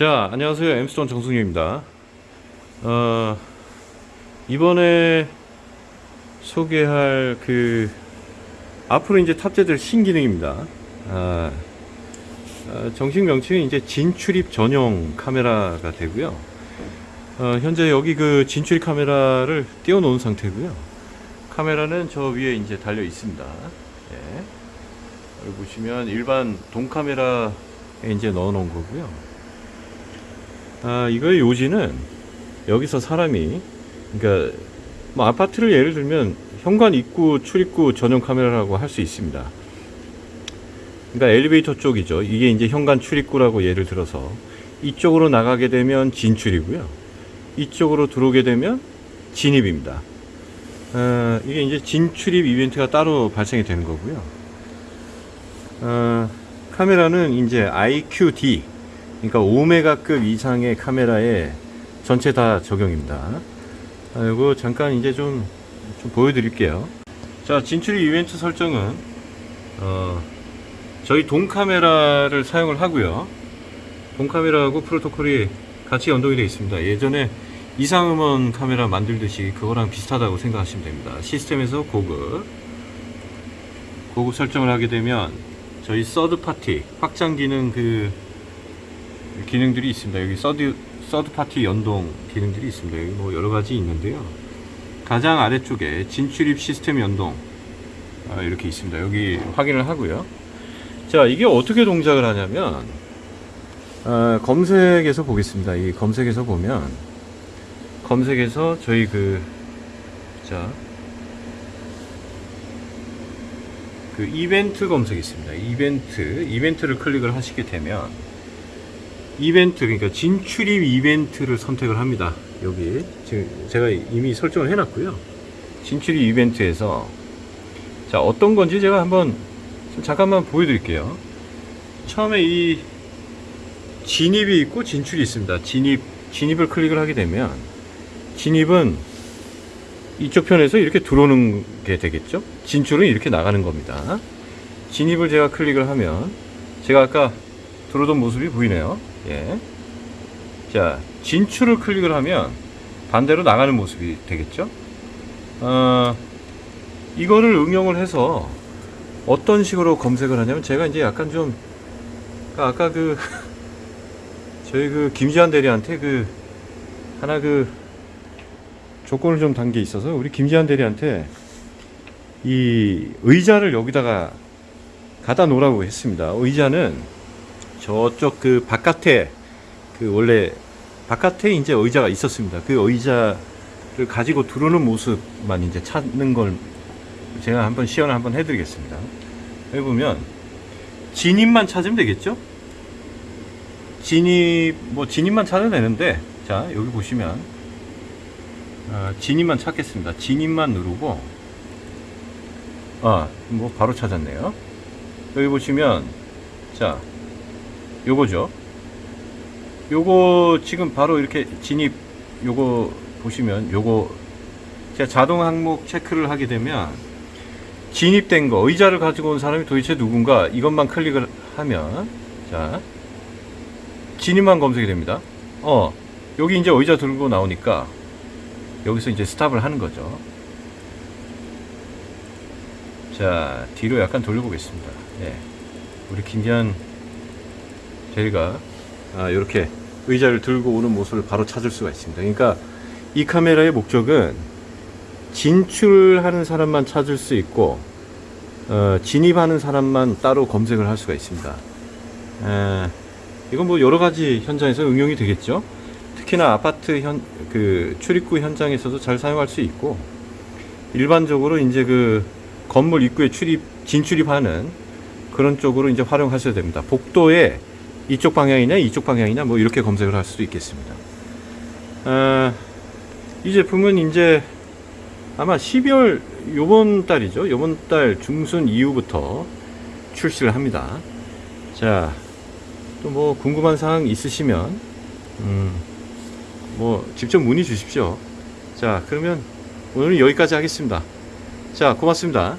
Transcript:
자, 안녕하세요. 엠스톤 정승유입니다. 어, 이번에 소개할 그 앞으로 이제 탑재될 신기능입니다. 아, 어, 정식 명칭은 이제 진출입 전용 카메라가 되고요. 어, 현재 여기 그 진출입 카메라를 띄워 놓은 상태고요. 카메라는 저 위에 이제 달려 있습니다. 예. 여기 보시면 일반 동 카메라에 이제 넣어 놓은 거고요. 아, 이거의 요지는 여기서 사람이 그러니까 뭐 아파트를 예를 들면 현관 입구 출입구 전용 카메라라고 할 수 있습니다. 그러니까 엘리베이터 쪽이죠. 이게 이제 현관 출입구라고 예를 들어서 이쪽으로 나가게 되면 진출이고요. 이쪽으로 들어오게 되면 진입입니다. 어, 이게 이제 진출입 이벤트가 따로 발생이 되는 거고요. 어, 카메라는 이제 IQD 그러니까 5메가급 이상의 카메라에 전체 다 적용입니다. 아, 이거 잠깐 이제 좀, 좀 보여드릴게요. 자, 진출입 이벤트 설정은 어, 저희 동 카메라를 사용을 하고요. 동 카메라하고 프로토콜이 같이 연동이 되어 있습니다. 예전에 이상음원 카메라 만들듯이 그거랑 비슷하다고 생각하시면 됩니다. 시스템에서 고급 고급 설정을 하게 되면 저희 third party 확장 기능 그 기능들이 있습니다. 여기 third third party 연동 기능들이 있습니다. 여기 뭐 여러 가지 있는데요. 가장 아래쪽에 진출입 시스템 연동 아, 이렇게 있습니다. 여기 확인을 하고요. 자, 이게 어떻게 동작을 하냐면 아, 검색에서 보겠습니다. 이 검색에서 보면 검색에서 저희 그 자, 그 이벤트 검색이 있습니다. 이벤트, 이벤트를 클릭을 하시게 되면 이벤트, 그러니까 진출입 이벤트를 선택을 합니다. 여기 지금 제가 이미 설정을 해놨고요. 진출입 이벤트에서 자 어떤 건지 제가 한번 좀 잠깐만 보여드릴게요. 처음에 이 진입이 있고 진출이 있습니다. 진입, 진입을 클릭을 하게 되면 진입은 이쪽 편에서 이렇게 들어오는 게 되겠죠? 진출은 이렇게 나가는 겁니다. 진입을 제가 클릭을 하면 제가 아까 들어오던 모습이 보이네요. 예. 자, 진출을 클릭을 하면 반대로 나가는 모습이 되겠죠? 어, 이거를 응용을 해서 어떤 식으로 검색을 하냐면 제가 이제 약간 좀 아까 그 저희 그 김지한 대리한테 그 하나 그 조건을 좀 단 게 있어서 우리 김지한 대리한테 이 의자를 여기다가 갖다 놓으라고 했습니다. 의자는 저쪽 그 바깥에 그 원래 바깥에 이제 의자가 있었습니다. 그 의자를 가지고 들어오는 모습만 이제 찾는 걸 제가 한번 시연을 한번 해드리겠습니다. 여기 보면 진입만 찾으면 되겠죠? 진입 뭐 진입만 찾아도 되는데 자 여기 보시면 아, 진입만 찾겠습니다. 진입만 누르고 아뭐 바로 찾았네요. 여기 보시면 자 요거죠. 요거 지금 바로 이렇게 진입 요거 보시면 요거 제가 자동 항목 체크를 하게 되면 진입된 거 의자를 가지고 온 사람이 도대체 누군가 이것만 클릭을 하면 자 진입만 검색이 됩니다. 어 여기 이제 의자 들고 나오니까 여기서 이제 스탑을 하는 거죠. 자 뒤로 약간 돌려보겠습니다. 네. 우리 김기한 저희가 아, 이렇게 의자를 들고 오는 모습을 바로 찾을 수가 있습니다. 그러니까 이 카메라의 목적은 진출하는 사람만 찾을 수 있고 어, 진입하는 사람만 따로 검색을 할 수가 있습니다. 에, 이건 뭐 여러 가지 현장에서 응용이 되겠죠. 특히나 아파트 현, 그 출입구 현장에서도 잘 사용할 수 있고 일반적으로 이제 그 건물 입구에 출입 진출입하는 그런 쪽으로 이제 활용하셔야 됩니다. 복도에 이쪽 방향이냐 이쪽 방향이냐 뭐 이렇게 검색을 할 수도 있겠습니다. 아, 이 제품은 이제 아마 12월 요번 달이죠. 요번 달 중순 이후부터 출시를 합니다. 자, 또 뭐 궁금한 사항 있으시면 음, 뭐 직접 문의 주십시오. 자, 그러면 오늘은 여기까지 하겠습니다. 자, 고맙습니다.